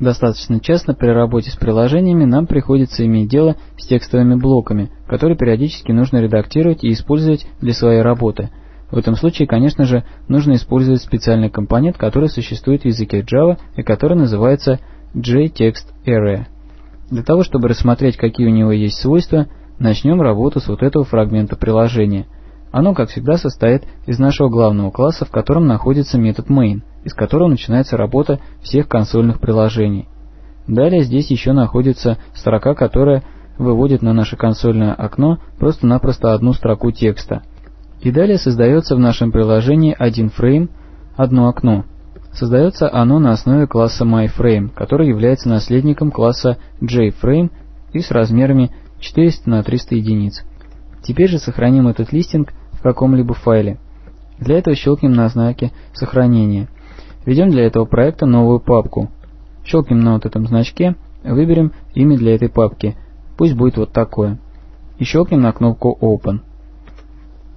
Достаточно часто при работе с приложениями нам приходится иметь дело с текстовыми блоками, которые периодически нужно редактировать и использовать для своей работы. В этом случае, конечно же, нужно использовать специальный компонент, который существует в языке Java и который называется JTextArray. Для того, чтобы рассмотреть, какие у него есть свойства, начнем работу с вот этого фрагмента приложения. Оно, как всегда, состоит из нашего главного класса, в котором находится метод main, из которого начинается работа всех консольных приложений. Далее здесь еще находится строка, которая выводит на наше консольное окно просто-напросто одну строку текста. И далее создается в нашем приложении один фрейм, одно окно. Создается оно на основе класса MyFrame, который является наследником класса JFrame и с размерами 400 на 300 единиц. Теперь же сохраним этот листинг в каком-либо файле. Для этого щелкнем на знаке сохранения. Введем для этого проекта новую папку. Щелкнем на вот этом значке, выберем имя для этой папки. Пусть будет вот такое. И щелкнем на кнопку Open.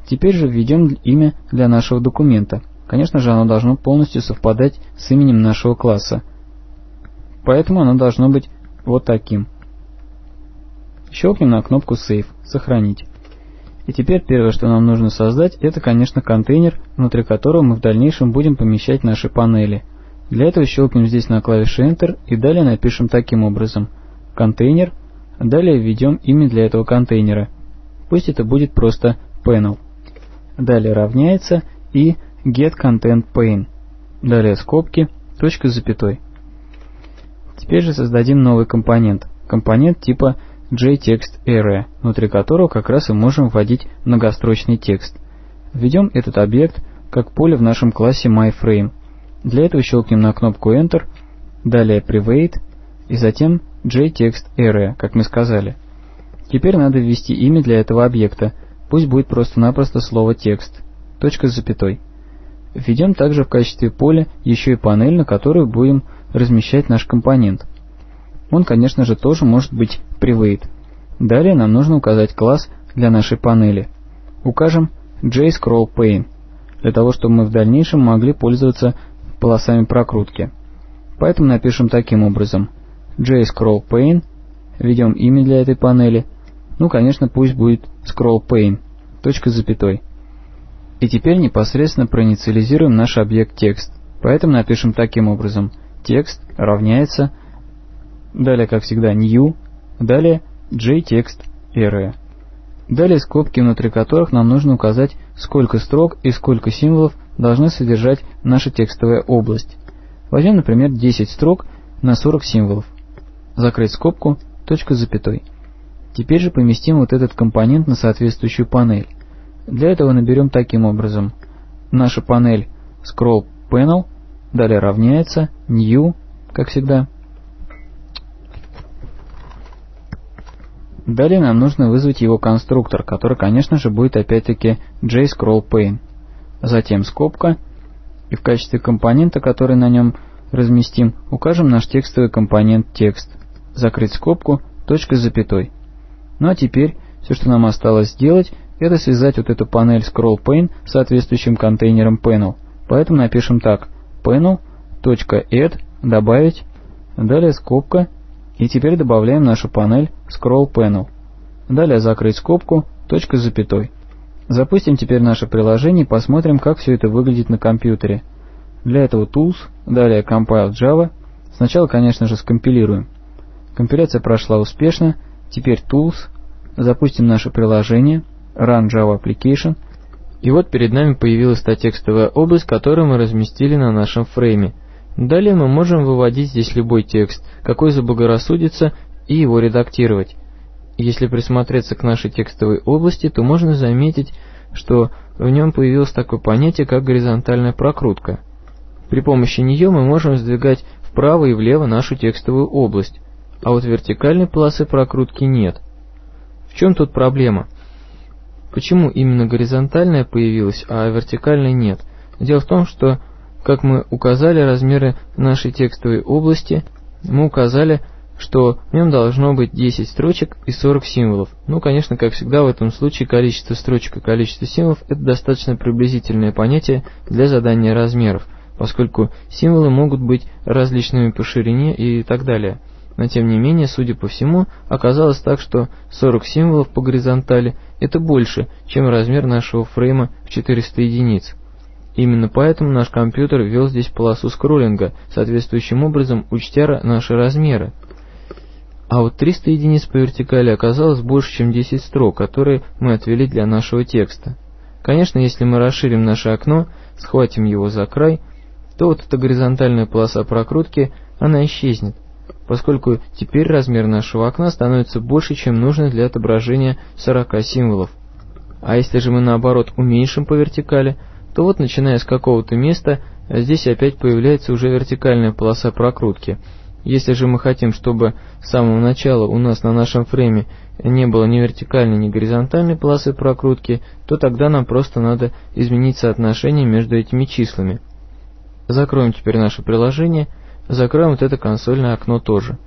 Теперь же введем имя для нашего документа. Конечно же, оно должно полностью совпадать с именем нашего класса. Поэтому оно должно быть вот таким. Щелкнем на кнопку Save, сохранить. И теперь первое, что нам нужно создать, это, конечно, контейнер, внутри которого мы в дальнейшем будем помещать наши панели. Для этого щелкнем здесь на клавише Enter и далее напишем таким образом контейнер, далее введем имя для этого контейнера. Пусть это будет просто panel. Далее равняется и get. Далее скобки, точка с запятой. Теперь же создадим новый компонент. Компонент типа JTextArray, внутри которого как раз и можем вводить многострочный текст. Введем этот объект как поле в нашем классе MyFrame. Для этого щелкнем на кнопку Enter, далее Private и затем JTextArray, как мы сказали. Теперь надо ввести имя для этого объекта, пусть будет просто-напросто слово текст, точка с запятой. Введем также в качестве поля еще и панель, на которую будем размещать наш компонент. Он, конечно же, тоже может быть private. Далее нам нужно указать класс для нашей панели. Укажем JScrollPane, для того, чтобы мы в дальнейшем могли пользоваться полосами прокрутки. Поэтому напишем таким образом JScrollPane, введем имя для этой панели, ну, конечно, пусть будет ScrollPane, точка с запятой. И теперь непосредственно проинициализируем наш объект текст. Поэтому напишем таким образом текст равняется Далее, как всегда, new. Далее JText area. Далее скобки, внутри которых нам нужно указать, сколько строк и сколько символов должны содержать наша текстовая область. Возьмем, например, 10 строк на 40 символов. Закрыть скобку, точка с запятой. Теперь же поместим вот этот компонент на соответствующую панель. Для этого наберем таким образом. Наша панель scroll panel, далее равняется new, как всегда, Далее нам нужно вызвать его конструктор, который, конечно же, будет опять-таки JScrollPane. Затем скобка, и в качестве компонента, который на нем разместим, укажем наш текстовый компонент текст. Закрыть скобку, точка с запятой. Ну а теперь все, что нам осталось сделать, это связать вот эту панель ScrollPane с соответствующим контейнером panel. Поэтому напишем так, panel.add, добавить, далее скобка, и теперь добавляем нашу панель Scroll Panel. Далее закрыть скобку, точка с запятой. Запустим теперь наше приложение и посмотрим, как все это выглядит на компьютере. Для этого Tools, далее Compile Java. Сначала, конечно же, скомпилируем. Компиляция прошла успешно. Теперь Tools. Запустим наше приложение. Run Java Application. И вот перед нами появилась та текстовая область, которую мы разместили на нашем фрейме. Далее мы можем выводить здесь любой текст, какой заблагорассудится, и его редактировать. Если присмотреться к нашей текстовой области, то можно заметить, что в нем появилось такое понятие, как горизонтальная прокрутка. При помощи нее мы можем сдвигать вправо и влево нашу текстовую область, а вот вертикальной полосы прокрутки нет. В чем тут проблема? Почему именно горизонтальная появилась, а вертикальной нет? Дело в том, что как мы указали размеры нашей текстовой области, мы указали, что в нем должно быть 10 строчек и 40 символов. Ну, конечно, как всегда в этом случае количество строчек и количество символов – это достаточно приблизительное понятие для задания размеров. поскольку символы могут быть различными по ширине и так далее. Но тем не менее, судя по всему, оказалось так, что 40 символов по горизонтали – это больше, чем размер нашего фрейма в 400 единиц. Именно поэтому наш компьютер ввел здесь полосу скроллинга, соответствующим образом учтя наши размеры. А вот 300 единиц по вертикали оказалось больше, чем 10 строк, которые мы отвели для нашего текста. Конечно, если мы расширим наше окно, схватим его за край, то вот эта горизонтальная полоса прокрутки, она исчезнет, поскольку теперь размер нашего окна становится больше, чем нужно для отображения 40 символов. А если же мы наоборот уменьшим по вертикали, то вот начиная с какого-то места, здесь опять появляется уже вертикальная полоса прокрутки. Если же мы хотим, чтобы с самого начала у нас на нашем фрейме не было ни вертикальной, ни горизонтальной полосы прокрутки, то тогда нам просто надо изменить соотношение между этими числами. Закроем теперь наше приложение, закроем вот это консольное окно тоже.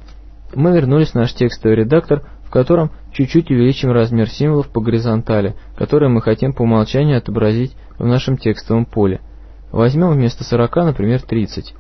Мы вернулись в наш текстовый редактор, котором чуть-чуть увеличим размер символов по горизонтали, которые мы хотим по умолчанию отобразить в нашем текстовом поле. Возьмем вместо 40, например, 30.